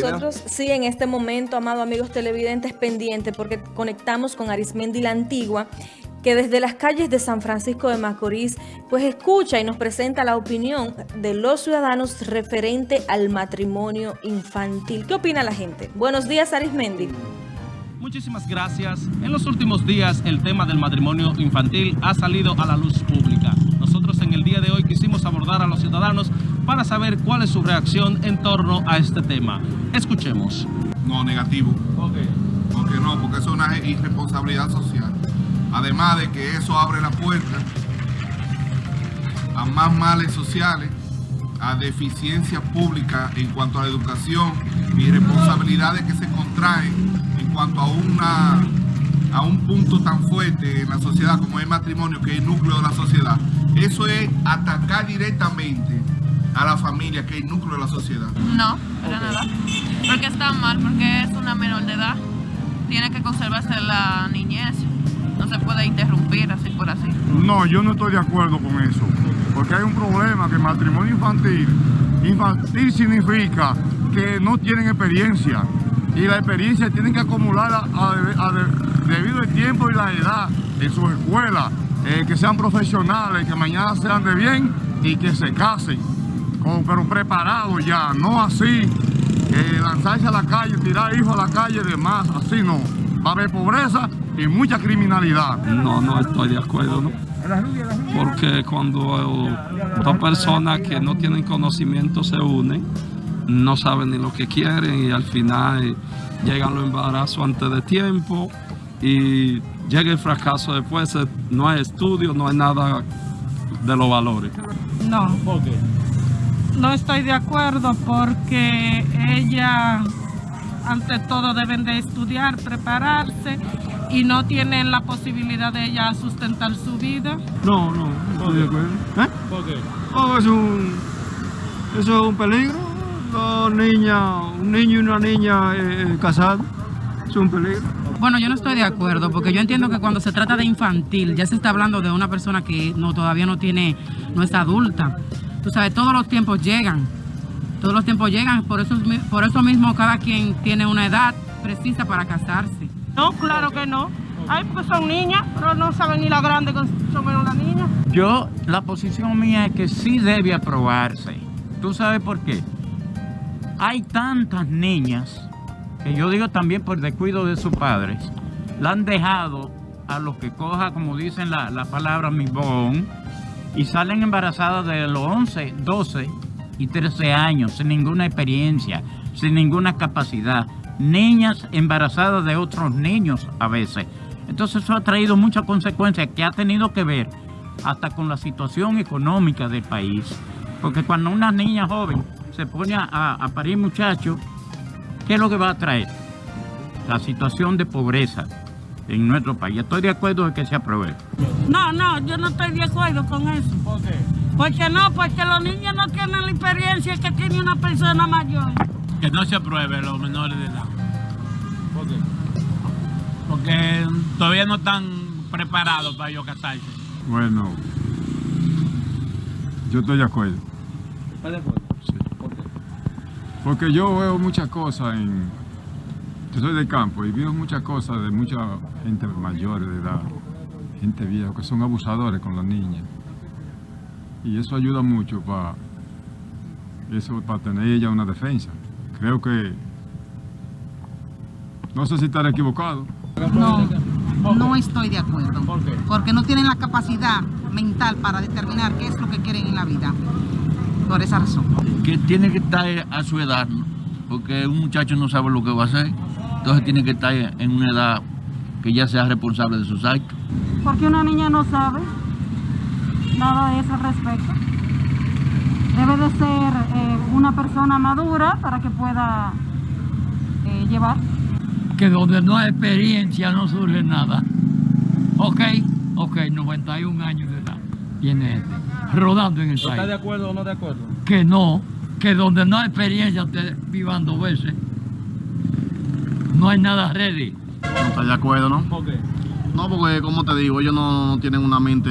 nosotros, sí, en este momento, amado amigos televidentes, pendientes, porque conectamos con Arismendi la Antigua, que desde las calles de San Francisco de Macorís, pues escucha y nos presenta la opinión de los ciudadanos referente al matrimonio infantil. ¿Qué opina la gente? Buenos días, Arismendi. Muchísimas gracias. En los últimos días el tema del matrimonio infantil ha salido a la luz pública. Nosotros en el día de hoy quisimos abordar a los ciudadanos para saber cuál es su reacción en torno a este tema. Escuchemos. No, negativo. Ok. Porque no, porque eso es una irresponsabilidad social. Además de que eso abre la puerta a más males sociales, a deficiencias públicas en cuanto a la educación y responsabilidades que se contraen en cuanto a una a un punto tan fuerte en la sociedad como es el matrimonio, que es el núcleo de la sociedad. Eso es atacar directamente a la familia, que es el núcleo de la sociedad. No, para nada. Porque está mal, porque es una menor de edad. Tiene que conservarse la niñez. No se puede interrumpir así por así. No, yo no estoy de acuerdo con eso. Porque hay un problema que matrimonio infantil, infantil significa que no tienen experiencia. Y la experiencia tienen que acumularla a, a, a, debido al tiempo y la edad en sus escuelas. Eh, que sean profesionales, que mañana sean de bien y que se casen. Pero preparados ya, no así, eh, lanzarse a la calle, tirar hijos a la calle, demás, así no. Va a haber pobreza y mucha criminalidad. No, no estoy de acuerdo, ¿no? Porque cuando dos personas que no tienen conocimiento se unen, no saben ni lo que quieren y al final llegan los embarazos antes de tiempo y llega el fracaso después, no hay estudio, no hay nada de los valores. No. ¿Por qué? No estoy de acuerdo porque ella, ante todo, deben de estudiar, prepararse y no tienen la posibilidad de ella sustentar su vida. No, no, no estoy de acuerdo. ¿Eh? ¿Por qué? Oh, es un, eso es un peligro. Dos niñas, un niño y una niña eh, casados, es un peligro. Bueno, yo no estoy de acuerdo porque yo entiendo que cuando se trata de infantil ya se está hablando de una persona que no todavía no tiene, no es adulta. Tú sabes, todos los tiempos llegan, todos los tiempos llegan, por eso, por eso mismo cada quien tiene una edad precisa para casarse. No, claro que no. Ay, pues son niñas, pero no saben ni la grande que son menos las niñas. Yo, la posición mía es que sí debe aprobarse. ¿Tú sabes por qué? Hay tantas niñas que yo digo también por descuido de sus padres, la han dejado a los que coja, como dicen la, la palabra mibón, y salen embarazadas de los 11, 12 y 13 años, sin ninguna experiencia, sin ninguna capacidad. Niñas embarazadas de otros niños a veces. Entonces eso ha traído muchas consecuencias que ha tenido que ver hasta con la situación económica del país. Porque cuando una niña joven se pone a, a parir muchachos, ¿Qué es lo que va a traer? La situación de pobreza en nuestro país. Estoy de acuerdo en que se apruebe. No, no, yo no estoy de acuerdo con eso. ¿Por qué? Porque no, porque los niños no tienen la experiencia que tiene una persona mayor. Que no se apruebe los menores de edad. ¿Por qué? Porque todavía no están preparados para ellos casarse. Bueno, yo estoy de acuerdo. ¿Está de acuerdo? Sí. ¿Por qué? Porque yo veo muchas cosas en... Yo soy del campo y veo muchas cosas de mucha gente mayor de edad, gente vieja, que son abusadores con las niñas. Y eso ayuda mucho para eso para tener ella una defensa. Creo que... No sé si estaré equivocado. No, no estoy de acuerdo. ¿Por qué? Porque no tienen la capacidad mental para determinar qué es lo que quieren en la vida. Por esa razón. Que tiene que estar a su edad, ¿no? porque un muchacho no sabe lo que va a hacer. Entonces tiene que estar en una edad que ya sea responsable de sus actos. Porque una niña no sabe nada de eso al respecto. Debe de ser eh, una persona madura para que pueda eh, llevar. Que donde no hay experiencia no surge nada. Ok, ok, 91 años de edad tiene este, rodando en el ¿Está país. de acuerdo o no de acuerdo? Que no, que donde no hay experiencia te vivan dos veces. No hay nada ready. No estoy de acuerdo, ¿no? ¿Por qué? No, porque como te digo, ellos no, no tienen una mente,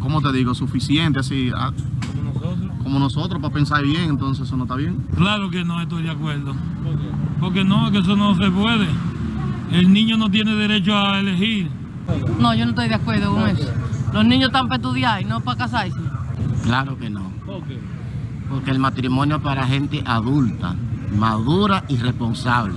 como te digo, suficiente, así, a- Como nosotros. como nosotros para pensar bien, entonces eso no está bien. Claro que no estoy de acuerdo. Porque no, que eso no se puede. El niño no tiene derecho a elegir. No, yo no estoy de acuerdo con eso. Los niños están para estudiar y no para casarse. Claro que no. Porque el matrimonio es para gente adulta, madura y responsable.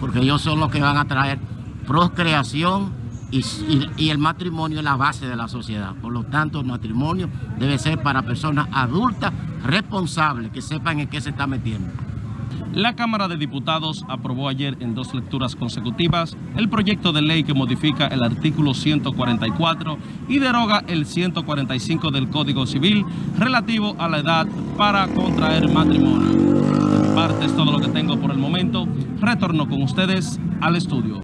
Porque ellos son los que van a traer procreación y, el matrimonio es la base de la sociedad. Por lo tanto, el matrimonio debe ser para personas adultas, responsables, que sepan en qué se está metiendo. La Cámara de Diputados aprobó ayer en dos lecturas consecutivas el proyecto de ley que modifica el artículo 144 y deroga el 145 del Código Civil relativo a la edad para contraer matrimonio. Es todo lo que tengo por el momento. Retorno con ustedes al estudio.